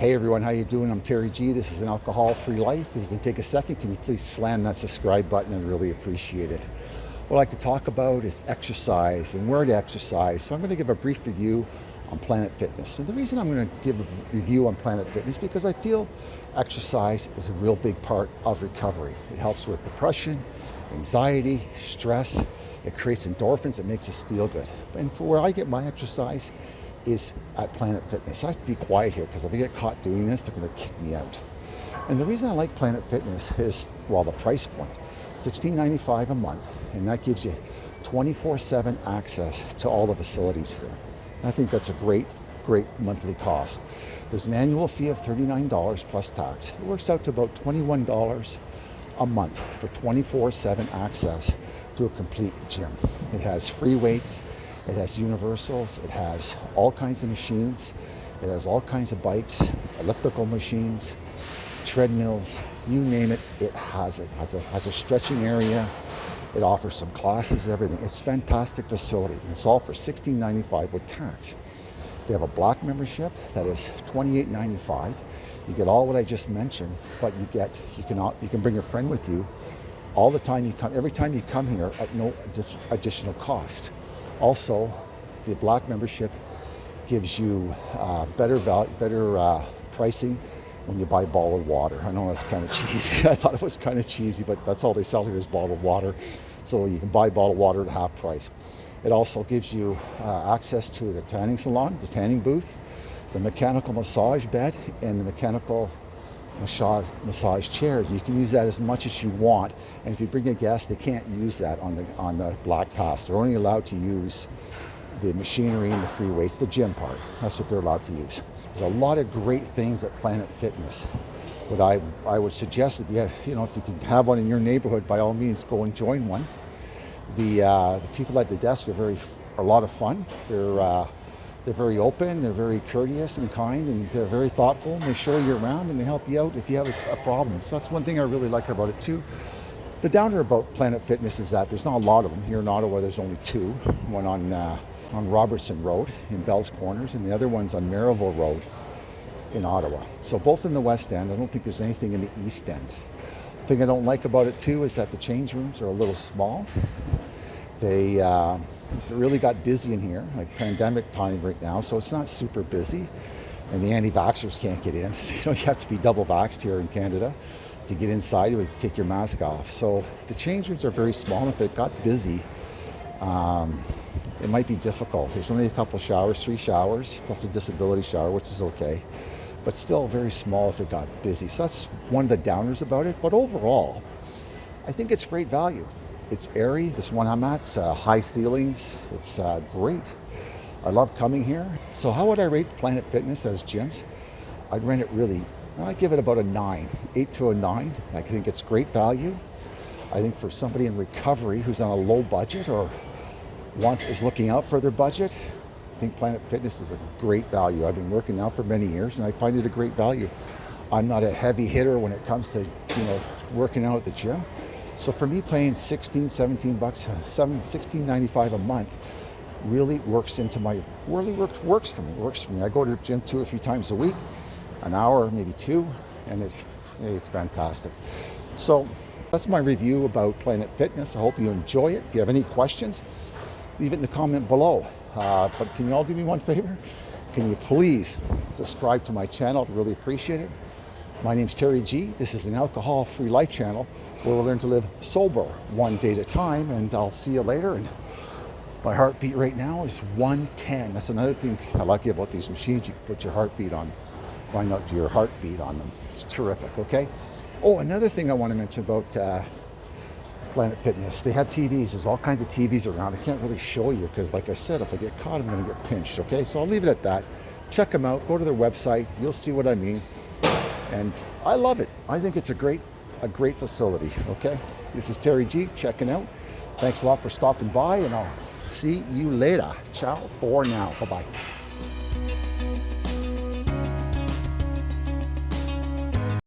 Hey everyone, how you doing? I'm Terry G. This is an alcohol-free life. If you can take a second, can you please slam that subscribe button? I'd really appreciate it. What I'd like to talk about is exercise and where to exercise. So I'm going to give a brief review on Planet Fitness. And the reason I'm going to give a review on Planet Fitness is because I feel exercise is a real big part of recovery. It helps with depression, anxiety, stress. It creates endorphins. It makes us feel good. And for where I get my exercise is at Planet Fitness. I have to be quiet here because if I get caught doing this, they're going to kick me out. And the reason I like Planet Fitness is, well, the price point, $16.95 a month, and that gives you 24-7 access to all the facilities here. And I think that's a great, great monthly cost. There's an annual fee of $39 plus tax. It works out to about $21 a month for 24-7 access to a complete gym. It has free weights, it has universals, it has all kinds of machines, it has all kinds of bikes, elliptical machines, treadmills, you name it, it has it. Has a, has a stretching area, it offers some classes, everything. It's a fantastic facility. It's all for $16.95 with tax. They have a black membership that is $28.95. You get all what I just mentioned, but you get you can you can bring a friend with you all the time you come every time you come here at no additional cost. Also, the block membership gives you uh, better value, better uh, pricing when you buy bottled water. I know that's kind of cheesy. I thought it was kind of cheesy, but that's all they sell here is bottled water. So you can buy bottled water at half price. It also gives you uh, access to the tanning salon, the tanning booth, the mechanical massage bed, and the mechanical massage, massage chairs. You can use that as much as you want. And if you bring a guest, they can't use that on the, on the Black Pass. They're only allowed to use the machinery and the free weights, the gym part. That's what they're allowed to use. There's a lot of great things at Planet Fitness. But I, I would suggest if you, have, you know, if you can have one in your neighborhood, by all means, go and join one. The, uh, the people at the desk are very, are a lot of fun. They're, uh, they're very open, they're very courteous and kind, and they're very thoughtful, and they show you around and they help you out if you have a, a problem. So that's one thing I really like about it too. The downer about Planet Fitness is that there's not a lot of them. Here in Ottawa, there's only two. One on, uh, on Robertson Road in Bell's Corners, and the other one's on Merivale Road in Ottawa. So both in the West End. I don't think there's anything in the East End. The thing I don't like about it too is that the change rooms are a little small. They, uh, it really got busy in here, like pandemic time right now, so it's not super busy. And the anti-vaxxers can't get in. So, you know, you have to be double vaxxed here in Canada to get inside, you would take your mask off. So the change rooms are very small. If it got busy, um, it might be difficult. There's only a couple showers, three showers, plus a disability shower, which is okay. But still very small if it got busy. So that's one of the downers about it. But overall, I think it's great value. It's airy, this one I'm at, uh, high ceilings, it's uh, great. I love coming here. So how would I rate Planet Fitness as gyms? I'd rate it really, I'd give it about a nine, eight to a nine. I think it's great value. I think for somebody in recovery who's on a low budget or wants, is looking out for their budget, I think Planet Fitness is a great value. I've been working now for many years and I find it a great value. I'm not a heavy hitter when it comes to you know working out at the gym. So for me, paying 16, 17 bucks, 7, 16.95 a month really works into my, really works, works for me, works for me. I go to the gym two or three times a week, an hour, maybe two, and it, it's fantastic. So that's my review about Planet Fitness. I hope you enjoy it. If you have any questions, leave it in the comment below. Uh, but can you all do me one favor? Can you please subscribe to my channel? I'd really appreciate it. My name's Terry G. This is an alcohol-free life channel where we'll learn to live sober one day at a time. And I'll see you later. And my heartbeat right now is 110. That's another thing I like about these machines. You can put your heartbeat on, find out your heartbeat on them. It's terrific, okay? Oh, another thing I want to mention about uh, Planet Fitness. They have TVs. There's all kinds of TVs around. I can't really show you because, like I said, if I get caught, I'm going to get pinched, okay? So I'll leave it at that. Check them out. Go to their website. You'll see what I mean. And I love it. I think it's a great, a great facility, okay? This is Terry G checking out. Thanks a lot for stopping by and I'll see you later. Ciao for now. Bye-bye.